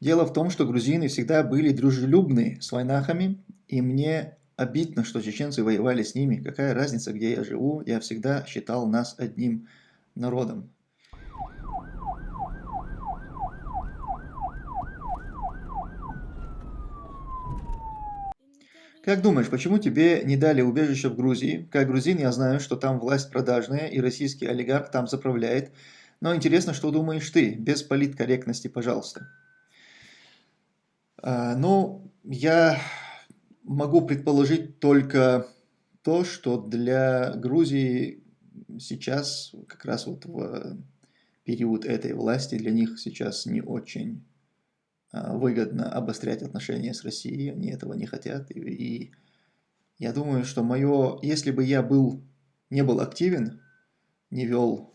Дело в том, что грузины всегда были дружелюбны с войнахами, и мне обидно, что чеченцы воевали с ними. Какая разница, где я живу, я всегда считал нас одним народом. Как думаешь, почему тебе не дали убежище в Грузии? Как грузин я знаю, что там власть продажная и российский олигарх там заправляет. Но интересно, что думаешь ты, без политкорректности, пожалуйста. А, ну, я могу предположить только то, что для Грузии сейчас, как раз вот в период этой власти, для них сейчас не очень а, выгодно обострять отношения с Россией, они этого не хотят. И, и я думаю, что мое, если бы я был, не был активен, не вел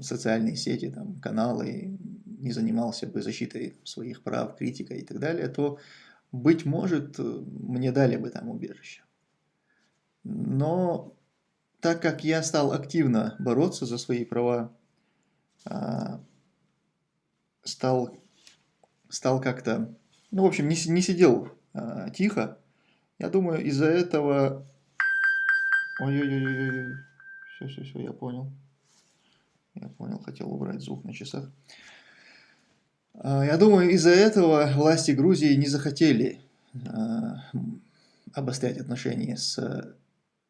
социальные сети, там, каналы, не занимался бы защитой своих прав, критикой и так далее, то, быть может, мне дали бы там убежище. Но так как я стал активно бороться за свои права, а, стал, стал как-то, ну, в общем, не, не сидел а, тихо, я думаю, из-за этого... Ой-ой-ой, все, все, все, я понял. Я понял, хотел убрать звук на часах. А, я думаю, из-за этого власти Грузии не захотели а, обострять отношения с а,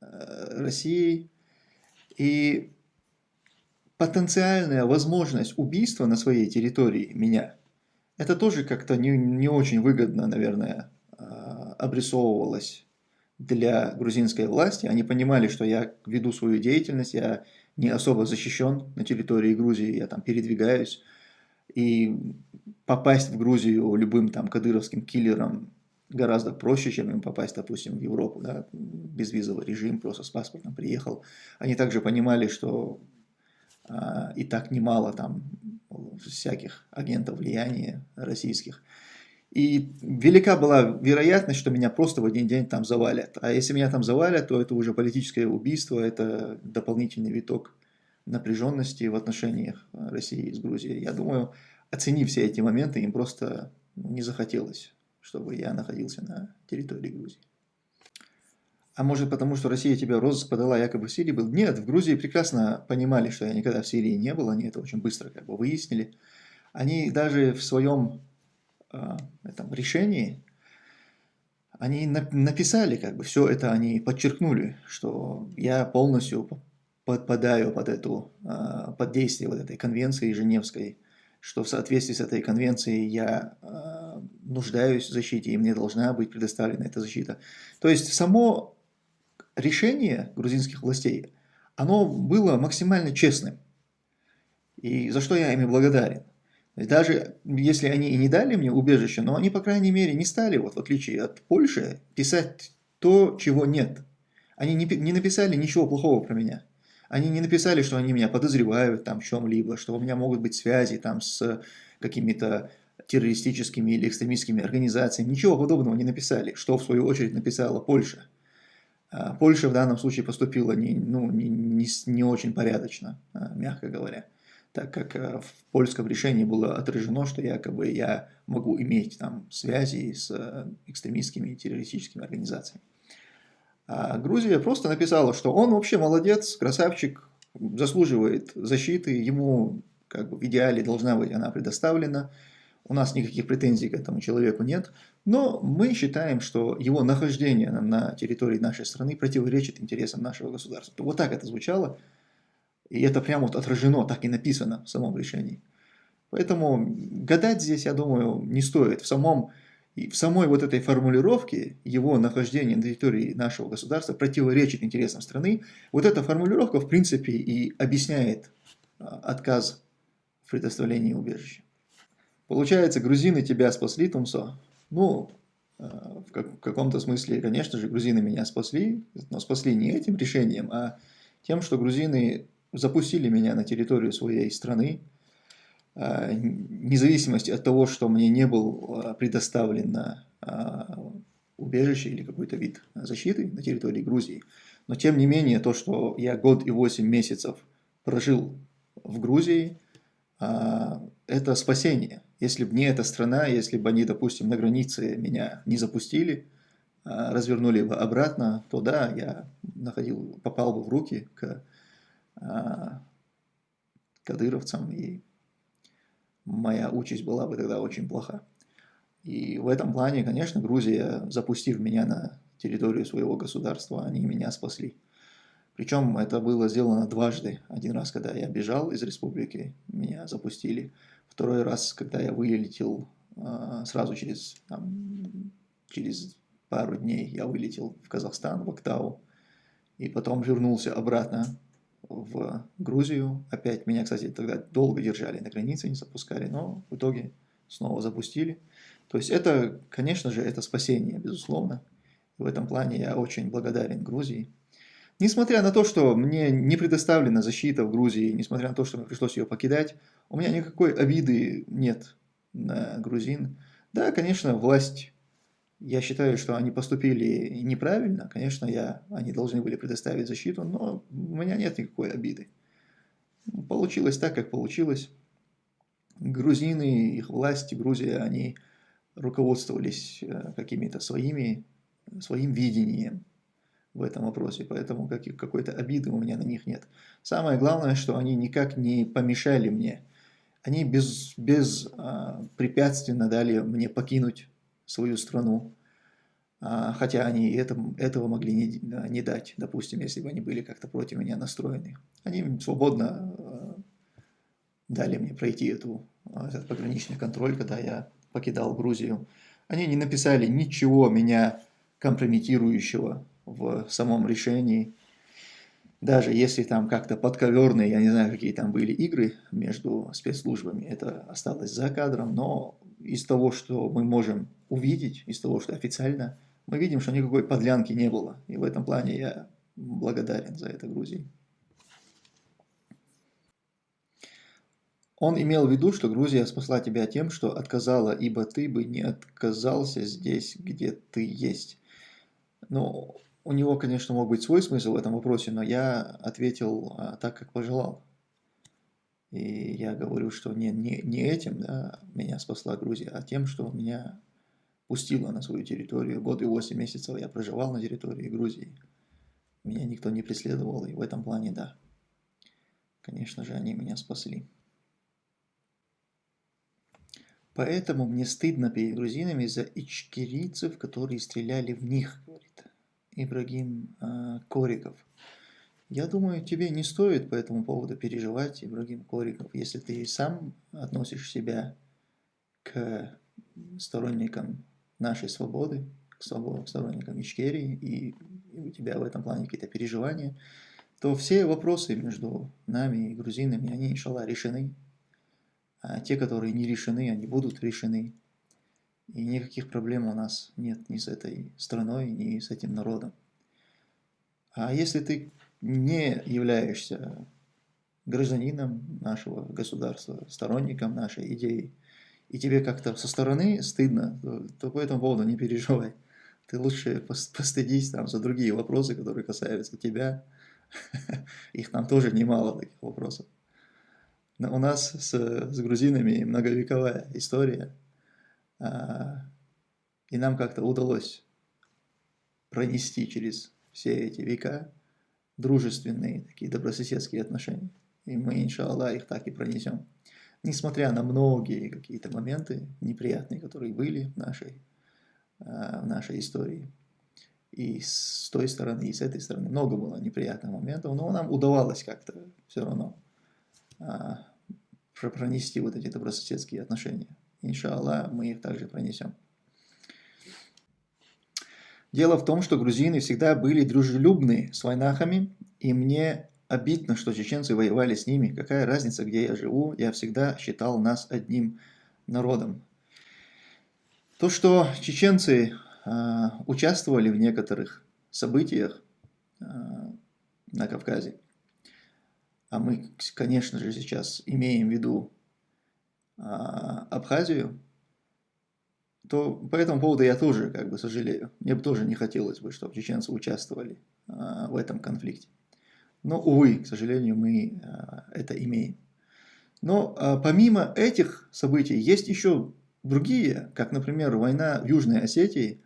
Россией. И потенциальная возможность убийства на своей территории меня, это тоже как-то не, не очень выгодно, наверное, обрисовывалось для грузинской власти. Они понимали, что я веду свою деятельность, я не особо защищен на территории Грузии, я там передвигаюсь. И попасть в Грузию любым там кадыровским киллером гораздо проще, чем им попасть, допустим, в Европу, да, безвизовый режим, просто с паспортом приехал. Они также понимали, что а, и так немало там всяких агентов влияния российских. И велика была вероятность, что меня просто в один день там завалят. А если меня там завалят, то это уже политическое убийство, это дополнительный виток напряженности в отношениях России с Грузией. Я думаю, оценив все эти моменты, им просто не захотелось, чтобы я находился на территории Грузии. А может потому, что Россия тебя розыск подала якобы в Сирии был? Нет, в Грузии прекрасно понимали, что я никогда в Сирии не был, они это очень быстро как бы выяснили. Они даже в своем э, этом решении, они написали, как бы все это они подчеркнули, что я полностью подпадаю под эту, э, под действие вот этой конвенции Женевской, что в соответствии с этой конвенцией я э, нуждаюсь в защите, и мне должна быть предоставлена эта защита. То есть само решение грузинских властей, оно было максимально честным, и за что я ими благодарен. Даже если они и не дали мне убежище, но они, по крайней мере, не стали, вот в отличие от Польши, писать то, чего нет. Они не, не написали ничего плохого про меня. Они не написали, что они меня подозревают там в чем-либо, что у меня могут быть связи там с какими-то террористическими или экстремистскими организациями. Ничего подобного не написали, что в свою очередь написала Польша. А, Польша в данном случае поступила не, ну, не, не, не очень порядочно, а, мягко говоря, так как а, в польском решении было отражено, что якобы я могу иметь там связи с экстремистскими террористическими организациями. А Грузия просто написала, что он вообще молодец, красавчик, заслуживает защиты, ему как бы в идеале должна быть она предоставлена, у нас никаких претензий к этому человеку нет, но мы считаем, что его нахождение на территории нашей страны противоречит интересам нашего государства. Вот так это звучало, и это прямо вот отражено, так и написано в самом решении. Поэтому гадать здесь, я думаю, не стоит. В самом и в самой вот этой формулировке его нахождение на территории нашего государства противоречит интересам страны. Вот эта формулировка, в принципе, и объясняет а, отказ в предоставлении убежища. Получается, грузины тебя спасли, Тумсо? Ну, а, в каком-то смысле, конечно же, грузины меня спасли, но спасли не этим решением, а тем, что грузины запустили меня на территорию своей страны, независимости от того, что мне не был а, предоставлено а, убежище или какой-то вид защиты на территории Грузии. Но тем не менее, то, что я год и восемь месяцев прожил в Грузии, это спасение. Если бы не эта страна, если бы они, допустим, на границе меня не запустили, развернули бы обратно, то да, я находил, попал бы в руки к кадыровцам, и моя участь была бы тогда очень плоха. И в этом плане, конечно, Грузия, запустив меня на территорию своего государства, они меня спасли. Причем это было сделано дважды. Один раз, когда я бежал из республики, меня запустили. Второй раз, когда я вылетел а, сразу через, там, через пару дней, я вылетел в Казахстан, в Актау. И потом вернулся обратно в Грузию. Опять меня, кстати, тогда долго держали на границе, не запускали, но в итоге снова запустили. То есть это, конечно же, это спасение, безусловно. В этом плане я очень благодарен Грузии. Несмотря на то, что мне не предоставлена защита в Грузии, несмотря на то, что мне пришлось ее покидать, у меня никакой обиды нет на грузин. Да, конечно, власть, я считаю, что они поступили неправильно, конечно, я, они должны были предоставить защиту, но у меня нет никакой обиды. Получилось так, как получилось. Грузины, их власти, Грузия, они руководствовались э, какими-то своими, своим видением в этом вопросе, поэтому какой-то обиды у меня на них нет. Самое главное, что они никак не помешали мне. Они без, без а, препятственно дали мне покинуть свою страну, а, хотя они это, этого могли не, не дать, допустим, если бы они были как-то против меня настроены. Они свободно а, дали мне пройти эту, а, этот пограничный контроль, когда я покидал Грузию. Они не написали ничего меня компрометирующего в самом решении. Даже если там как-то подковерные, я не знаю, какие там были игры между спецслужбами, это осталось за кадром, но из того, что мы можем увидеть, из того, что официально, мы видим, что никакой подлянки не было. И в этом плане я благодарен за это Грузии. Он имел в виду, что Грузия спасла тебя тем, что отказала, ибо ты бы не отказался здесь, где ты есть. Ну, у него, конечно, мог быть свой смысл в этом вопросе, но я ответил а, так, как пожелал. И я говорю, что не, не, не этим да, меня спасла Грузия, а тем, что меня пустила на свою территорию. Год и восемь месяцев я проживал на территории Грузии. Меня никто не преследовал, и в этом плане, да. Конечно же, они меня спасли. Поэтому мне стыдно перед грузинами за ичкерийцев, которые стреляли в них, говорит Ибрагим э, Кориков. Я думаю, тебе не стоит по этому поводу переживать, Ибрагим Кориков, если ты сам относишь себя к сторонникам нашей свободы, к сторонникам Ичкерии, и у тебя в этом плане какие-то переживания, то все вопросы между нами и грузинами, они, иншаллах, решены а те, которые не решены, они будут решены. И никаких проблем у нас нет ни с этой страной, ни с этим народом. А если ты не являешься гражданином нашего государства, сторонником нашей идеи, и тебе как-то со стороны стыдно, то, то по этому поводу не переживай. Ты лучше постыдись там за другие вопросы, которые касаются тебя. Их там тоже немало таких вопросов. У нас с, с грузинами многовековая история, а, и нам как-то удалось пронести через все эти века дружественные, такие добрососедские отношения. И мы, иншаллах, их так и пронесем. Несмотря на многие какие-то моменты неприятные, которые были в нашей, а, в нашей истории. И с той стороны, и с этой стороны много было неприятных моментов, но нам удавалось как-то все равно а, пронести вот эти добрососедские отношения. Иншаллах, мы их также пронесем. Дело в том, что грузины всегда были дружелюбны с войнахами, и мне обидно, что чеченцы воевали с ними. Какая разница, где я живу, я всегда считал нас одним народом. То, что чеченцы э, участвовали в некоторых событиях э, на Кавказе, а мы, конечно же, сейчас имеем в виду а, Абхазию, то по этому поводу я тоже как бы сожалею. Мне бы тоже не хотелось бы, чтобы чеченцы участвовали а, в этом конфликте. Но, увы, к сожалению, мы а, это имеем. Но а, помимо этих событий есть еще другие, как, например, война в Южной Осетии,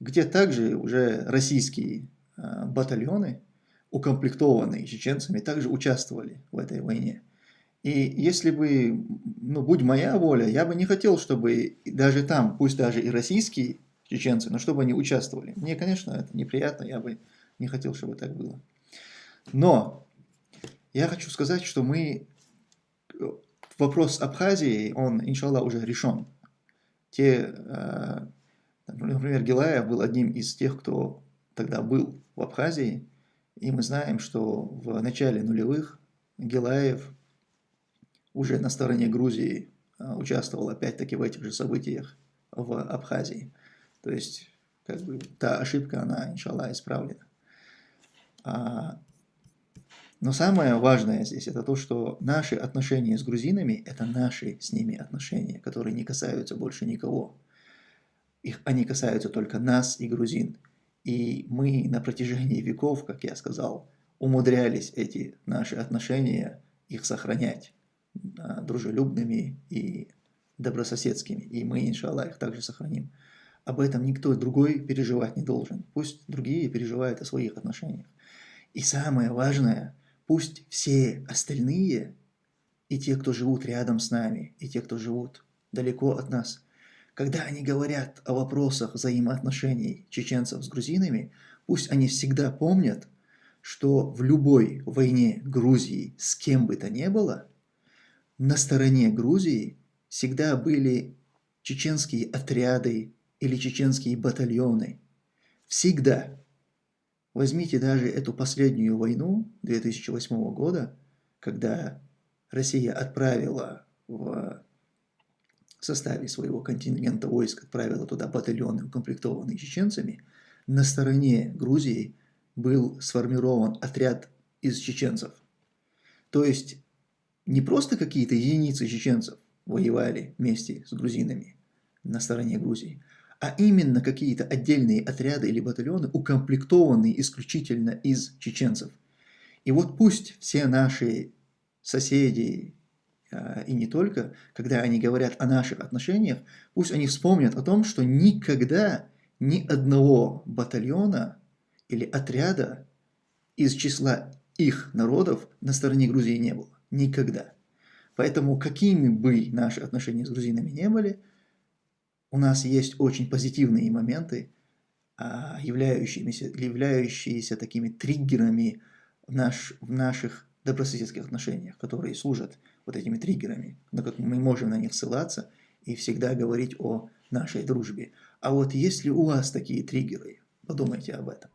где также уже российские а, батальоны, укомплектованные чеченцами, также участвовали в этой войне. И если бы, ну, будь моя воля, я бы не хотел, чтобы даже там, пусть даже и российские чеченцы, но чтобы они участвовали. Мне, конечно, это неприятно, я бы не хотел, чтобы так было. Но я хочу сказать, что мы... Вопрос Абхазии, он, иншаллах, уже решен. Те, э, например, Гилаев был одним из тех, кто тогда был в Абхазии, и мы знаем, что в начале нулевых Гилаев уже на стороне Грузии э, участвовал опять-таки в этих же событиях в Абхазии. То есть, как бы, та ошибка, она, иншаллах, исправлена. Но самое важное здесь это то, что наши отношения с грузинами – это наши с ними отношения, которые не касаются больше никого. Их, они касаются только нас и грузин. И мы на протяжении веков, как я сказал, умудрялись эти наши отношения, их сохранять а, дружелюбными и добрососедскими. И мы, иншаллах, их также сохраним. Об этом никто другой переживать не должен. Пусть другие переживают о своих отношениях. И самое важное – Пусть все остальные, и те, кто живут рядом с нами, и те, кто живут далеко от нас, когда они говорят о вопросах взаимоотношений чеченцев с грузинами, пусть они всегда помнят, что в любой войне Грузии с кем бы то ни было, на стороне Грузии всегда были чеченские отряды или чеченские батальоны. Всегда. Возьмите даже эту последнюю войну 2008 года, когда Россия отправила в составе своего контингента войск, отправила туда батальоны, укомплектованные чеченцами, на стороне Грузии был сформирован отряд из чеченцев. То есть не просто какие-то единицы чеченцев воевали вместе с грузинами на стороне Грузии, а именно какие-то отдельные отряды или батальоны, укомплектованные исключительно из чеченцев. И вот пусть все наши соседи, а, и не только, когда они говорят о наших отношениях, пусть они вспомнят о том, что никогда ни одного батальона или отряда из числа их народов на стороне Грузии не было. Никогда. Поэтому какими бы наши отношения с грузинами не были, у нас есть очень позитивные моменты, а, являющиеся, являющиеся такими триггерами в, наш, в наших добрососедских отношениях, которые служат вот этими триггерами, на как мы можем на них ссылаться и всегда говорить о нашей дружбе. А вот если у вас такие триггеры, подумайте об этом.